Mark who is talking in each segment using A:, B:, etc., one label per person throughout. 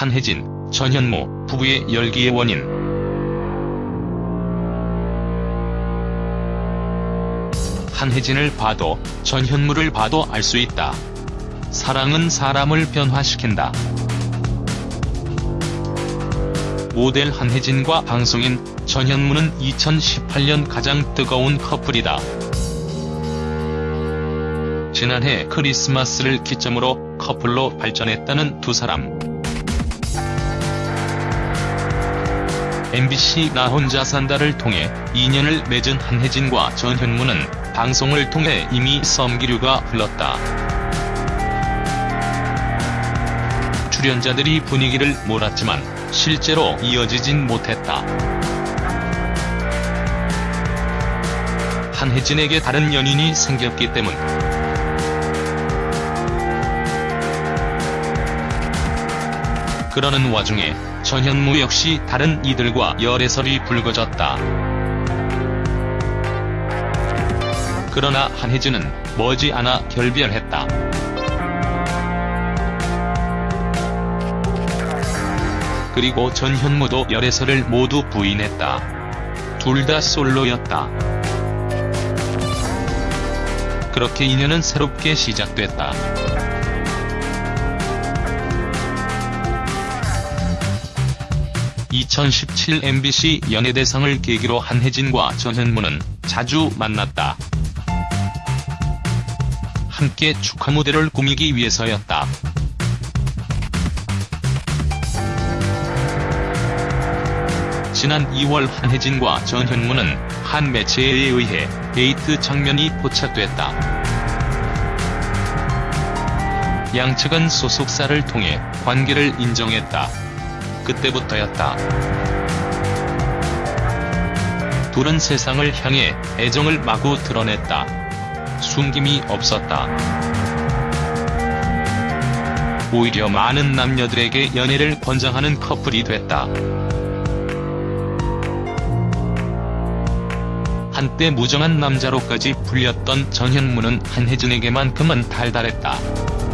A: 한혜진, 전현무 부부의 열기의 원인. 한혜진을 봐도 전현무를 봐도 알 수 있다. 사랑은 사람을 변화시킨다. 모델 한혜진과 방송인 전현무는 2018년 가장 뜨거운 커플이다. 지난해 크리스마스를 기점으로 커플로 발전했다는 두 사람. MBC 나 혼자 산다를 통해 인연을 맺은 한혜진과 전현무는 방송을 통해 이미 썸기류가 흘렀다. 출연자들이 분위기를 몰았지만 실제로 이어지진 못했다. 한혜진에게 다른 연인이 생겼기 때문. 그러는 와중에 전현무 역시 다른 이들과 열애설이 불거졌다. 그러나 한혜진은 머지않아 결별했다. 그리고 전현무도 열애설을 모두 부인했다. 둘 다 솔로였다. 그렇게 인연은 새롭게 시작됐다. (2017) MBC 연예대상을 계기로 한혜진과 전현무는 자주 만났다. 함께 축하 무대를 꾸미기 위해서였다. 지난 2월 한혜진과 전현무는 한 매체에 의해 데이트 장면이 포착됐다. 양측은 소속사를 통해 관계를 인정했다. 그때부터였다. 둘은 세상을 향해 애정을 마구 드러냈다. 숨김이 없었다. 오히려 많은 남녀들에게 연애를 권장하는 커플이 됐다. 한때 무정한 남자로까지 불렸던 전현무는 한혜진에게만큼은 달달했다.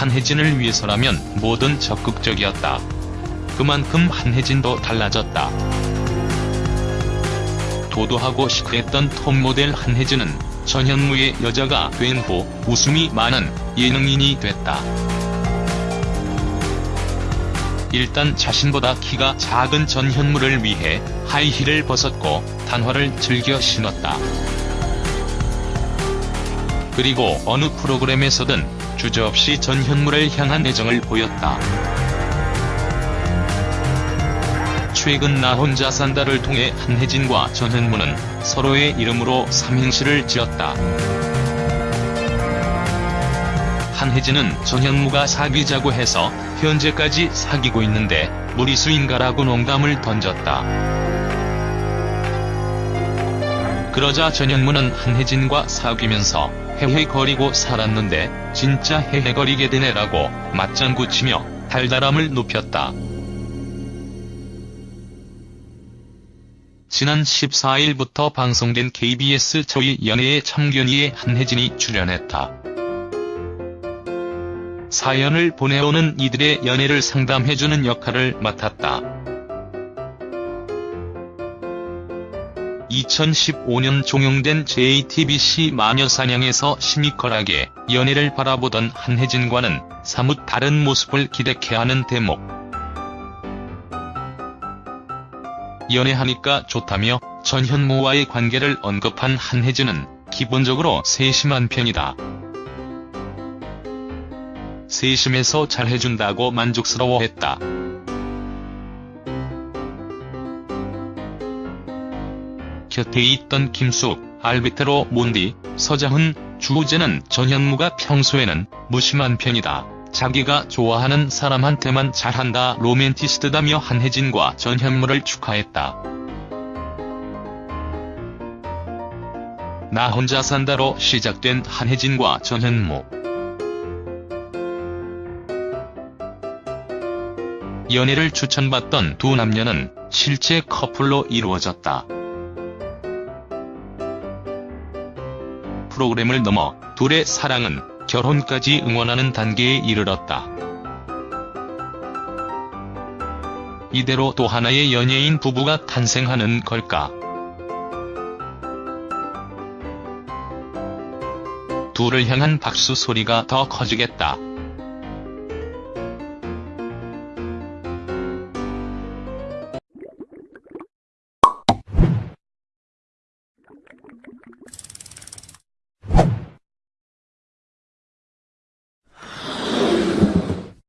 A: 한혜진을 위해서라면 뭐든 적극적이었다. 그만큼 한혜진도 달라졌다. 도도하고 시크했던 톱모델 한혜진은 전현무의 여자가 된 후 웃음이 많은 예능인이 됐다. 일단 자신보다 키가 작은 전현무를 위해 하이힐을 벗었고 단화를 즐겨 신었다. 그리고 어느 프로그램에서든 주저없이 전 현무를 향한 애정을 보였다. 최근 나 혼자 산다를 통해 한혜진과 전현무는 서로의 이름으로 삼행시를 지었다. 한혜진은 전현무가 사귀자고 해서 현재까지 사귀고 있는데 무리수인가라고 농담을 던졌다. 그러자 전현무는 한혜진과 사귀면서 헤헤거리고 살았는데 진짜 헤헤거리게 되네라고 맞장구치며 달달함을 높였다. 지난 14일부터 방송된 KBS 저희 연애의 참견이에 한혜진이 출연했다. 사연을 보내오는 이들의 연애를 상담해주는 역할을 맡았다. 2015년 종영된 JTBC 마녀사냥에서 시니컬하게 연애를 바라보던 한혜진과는 사뭇 다른 모습을 기대케 하는 대목. 연애하니까 좋다며 전현무와의 관계를 언급한 한혜진은 기본적으로 세심한 편이다. 세심해서 잘해준다고 만족스러워했다. 곁에 있던 김숙, 알비테로 몬디, 서장훈, 주우재는 전현무가 평소에는 무심한 편이다. 자기가 좋아하는 사람한테만 잘한다 로맨티스트다며 한혜진과 전현무를 축하했다. 나 혼자 산다로 시작된 한혜진과 전현무. 연애를 추천받던 두 남녀는 실제 커플로 이루어졌다. 프로그램을 넘어 둘의 사랑은 결혼까지 응원하는 단계에 이르렀다. 이대로 또 하나의 연예인 부부가 탄생하는 걸까? 둘을 향한 박수 소리가 더 커지겠다.